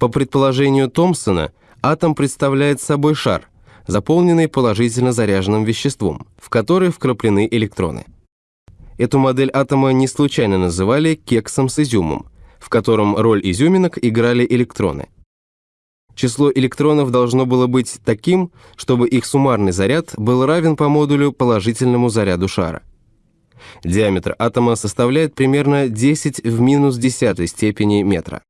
По предположению Томпсона, атом представляет собой шар, заполненный положительно заряженным веществом, в который вкраплены электроны. Эту модель атома не случайно называли кексом с изюмом, в котором роль изюминок играли электроны. Число электронов должно было быть таким, чтобы их суммарный заряд был равен по модулю положительному заряду шара. Диаметр атома составляет примерно 10 в минус десятой степени метра.